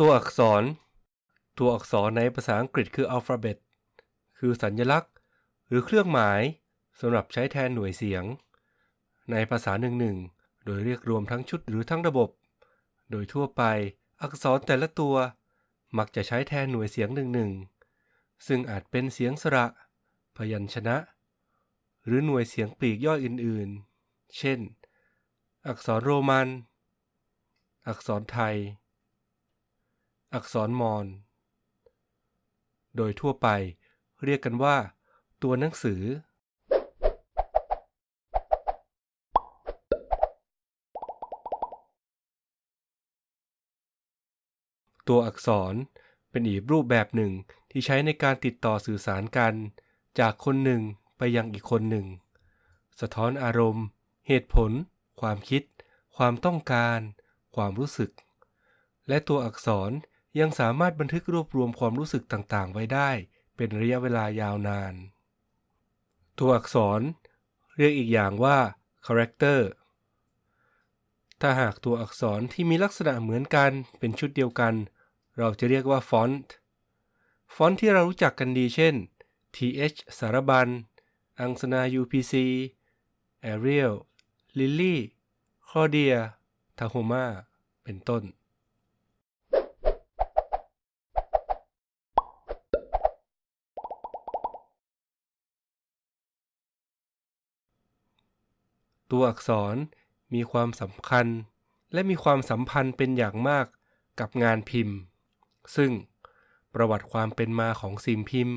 ตัวอักษร ตัวอักษรในภาษาอังกฤษคืออัลฟาเบตคือสัญลักษณ์ หรือเครื่องหมายสำหรับใช้แทนหน่วยเสียง ในภาษาหนึ่งๆโดยเรียกรวมทั้งชุดหรือทั้งระบบ โดยทั่วไปอักษรแต่ละตัว มักจะใช้แทนหน่วยเสียงหนึ่งๆซึ่งอาจเป็นเสียงสระ พยัญชนะ หรือหน่วยเสียงปลีกย่อยอื่นๆ เช่น อักษรโรมัน อักษรไทย อักษรมอญโดยทั่วไปเรียกกันว่า ตัวหนังสือ ตัวอักษรเป็นอีกรูปแบบหนึ่งที่ใช้ในการติดต่อสื่อสารกัน จากคนหนึ่งไปยังอีกคนหนึ่ง สะท้อนอารมณ์ เหตุผล ความคิด ความต้องการ ความรู้สึก และตัวอักษร ยังสามารถบันทึกรวบรวมความรู้สึกต่างๆ ไว้ได้ เป็นระยะเวลายาวนาน ตัวอักษร เรียกอีกอย่างว่า character ถ้าหากตัวอักษรที่มีลักษณะเหมือนกันเป็นชุดเดียวกัน เราจะเรียกว่าฟอนต์ ฟอนต์ที่เรารู้จักกันดีเช่น th สารบัญ อังสนา UPC Arial Lily Claudia Tahoma เป็นต้น ตัวอักษรมีความสำคัญ และมีความสัมพันธ์เป็นอย่างมากกับงานพิมพ์ ซึ่งประวัติความเป็นมาของสิ่งพิมพ์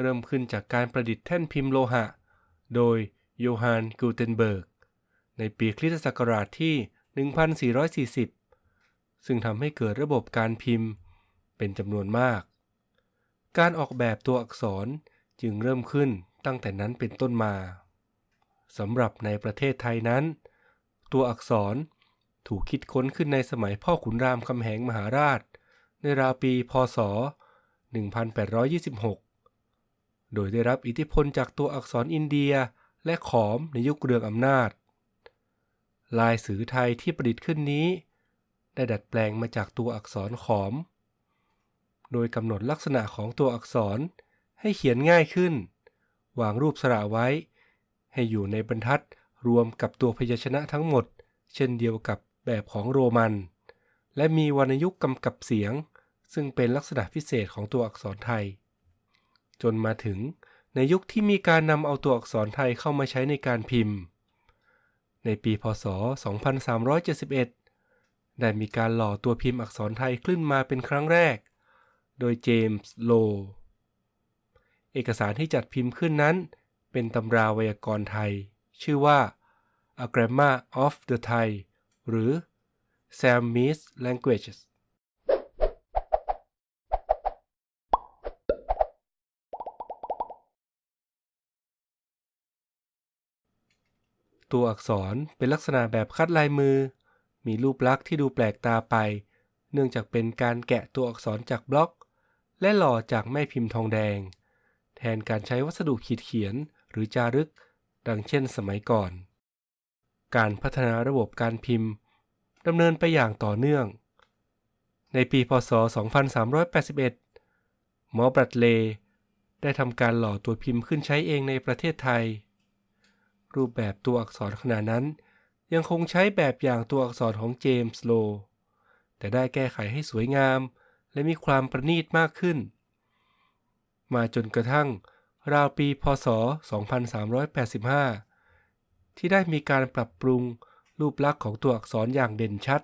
เริ่มขึ้นจากการประดิษฐ์แท่นพิมพ์โลหะ โดยโยฮันกูเทนเบิร์ก ในปีคริสตศักราชที่ 1440 ซึ่งทำให้เกิดระบบการพิมพ์เป็นจำนวนมาก การออกแบบตัวอักษรจึงเริ่มขึ้นตั้งแต่นั้นเป็นต้นมา สำหรับในประเทศไทยนั้น ตัวอักษรถูกคิดค้นขึ้นในสมัยพ่อขุนรามคำแหงมหาราช ในราวปี พศ 1826 โดยได้รับอิทธิพลจากตัวอักษรอินเดียและขอมในยุคเรืองอำนาจ ลายสือไทยที่ประดิษฐ์ขึ้นนี้ ได้ดัดแปลงมาจากตัวอักษรขอม โดยกำหนดลักษณะของตัวอักษรให้เขียนง่ายขึ้น วางรูปสระไว้ ให้อยู่ในบรรทัดรวมกับตัวพยัญชนะทั้งหมด เช่นเดียวกับแบบของโรมัน และมีวรรณยุกต์กำกับเสียง ซึ่งเป็นลักษณะพิเศษของตัวอักษรไทย จนมาถึงในยุคที่มีการนำเอาตัวอักษรไทยเข้ามาใช้ในการพิมพ์ ในปีพศ 2371 ได้มีการหล่อตัวพิมพ์อักษรไทยขึ้นมาเป็นครั้งแรก โดยเจมส์โล เอกสารที่จัดพิมพ์ขึ้นนั้น เป็นตำราไวยากรณ์ไทย ชื่อว่า A Grammar of the Thai หรือ Samese Languages ตัวอักษรเป็นลักษณะแบบคัดลายมือ มีรูปลักษณ์ที่ดูแปลกตาไป เนื่องจากเป็นการแกะตัวอักษรจากบล็อก และหล่อจากแม่พิมพ์ทองแดง แทนการใช้วัสดุขีดเขียน รือจารึก ดังเช่นสมัยก่อน การพัฒนาระบบการพิมพ์ดำเนินไปอย่างต่อเนื่อง ในปีพศ 2381 หมอบัตเล ได้ทำการหล่อตัวพิมพ์ขึ้นใช้เองในประเทศไทย รูปแบบตัวอักษรขนาดนั้น ยังคงใช้แบบอย่างตัวอักษรของเจมส์โล แต่ได้แก้ไขให้สวยงามและมีความประณีตมากขึ้น มาจนกระทั่ง ราวปีพศ 2385 ที่ได้มีการปรับปรุงรูปลักษณ์ของตัวอักษรอย่างเด่นชัด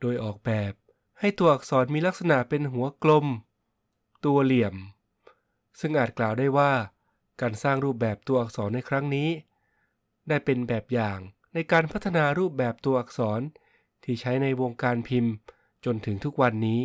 โดยออกแบบให้ตัวอักษรมีลักษณะเป็นหัวกลม ตัวเหลี่ยม ซึ่งอาจกล่าวได้ว่า การสร้างรูปแบบตัวอักษรในครั้งนี้ ได้เป็นแบบอย่างในการพัฒนารูปแบบตัวอักษรที่ใช้ในวงการพิมพ์จนถึงทุกวันนี้